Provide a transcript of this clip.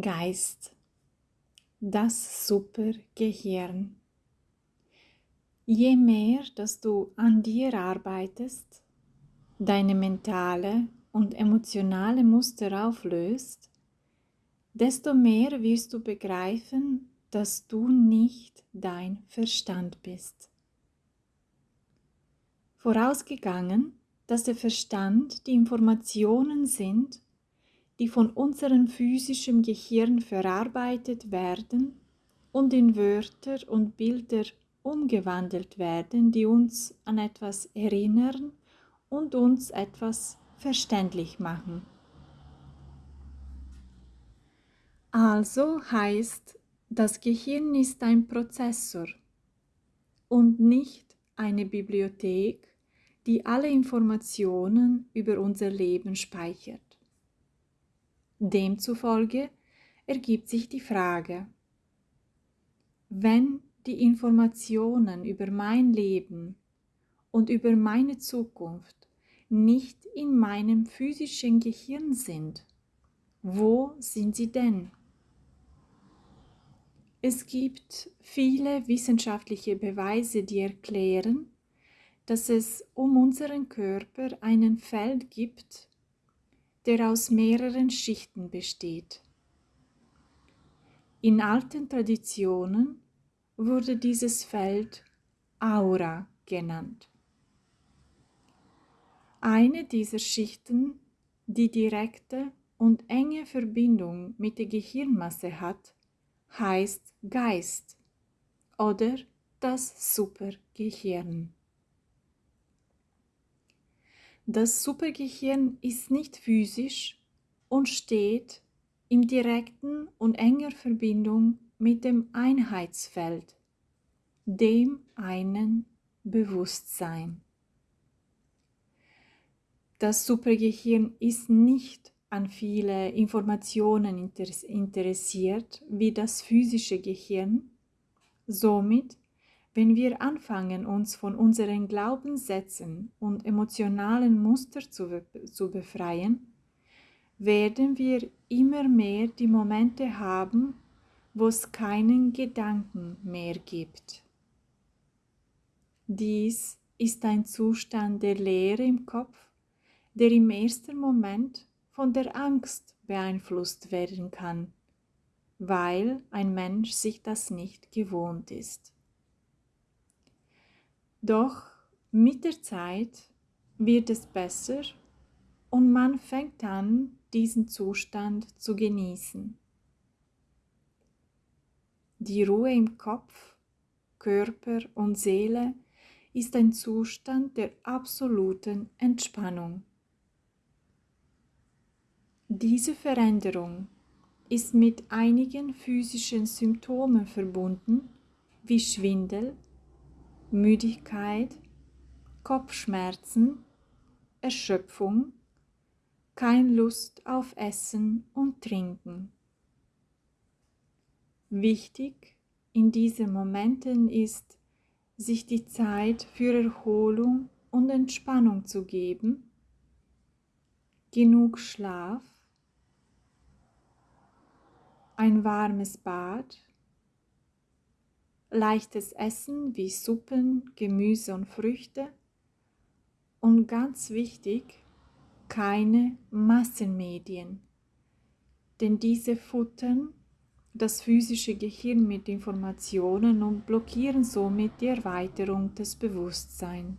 Geist, das Supergehirn. Je mehr, dass du an dir arbeitest, deine mentale und emotionale Muster auflöst, desto mehr wirst du begreifen, dass du nicht dein Verstand bist. Vorausgegangen, dass der Verstand die Informationen sind, die von unserem physischen Gehirn verarbeitet werden und in Wörter und Bilder umgewandelt werden, die uns an etwas erinnern und uns etwas verständlich machen. Also heißt, das Gehirn ist ein Prozessor und nicht eine Bibliothek, die alle Informationen über unser Leben speichert. Demzufolge ergibt sich die Frage, wenn die Informationen über mein Leben und über meine Zukunft nicht in meinem physischen Gehirn sind, wo sind sie denn? Es gibt viele wissenschaftliche Beweise, die erklären, dass es um unseren Körper einen Feld gibt, der aus mehreren Schichten besteht. In alten Traditionen wurde dieses Feld Aura genannt. Eine dieser Schichten, die direkte und enge Verbindung mit der Gehirnmasse hat, heißt Geist oder das Supergehirn. Das Supergehirn ist nicht physisch und steht in direkten und enger Verbindung mit dem Einheitsfeld, dem einen Bewusstsein. Das Supergehirn ist nicht an viele Informationen interessiert wie das physische Gehirn, somit wenn wir anfangen, uns von unseren Glaubenssätzen und emotionalen Mustern zu, zu befreien, werden wir immer mehr die Momente haben, wo es keinen Gedanken mehr gibt. Dies ist ein Zustand der Leere im Kopf, der im ersten Moment von der Angst beeinflusst werden kann, weil ein Mensch sich das nicht gewohnt ist. Doch mit der Zeit wird es besser und man fängt an, diesen Zustand zu genießen. Die Ruhe im Kopf, Körper und Seele ist ein Zustand der absoluten Entspannung. Diese Veränderung ist mit einigen physischen Symptomen verbunden, wie Schwindel, Müdigkeit, Kopfschmerzen, Erschöpfung, kein Lust auf Essen und Trinken. Wichtig in diesen Momenten ist, sich die Zeit für Erholung und Entspannung zu geben, genug Schlaf, ein warmes Bad, leichtes Essen wie Suppen, Gemüse und Früchte und ganz wichtig, keine Massenmedien, denn diese futtern das physische Gehirn mit Informationen und blockieren somit die Erweiterung des Bewusstseins.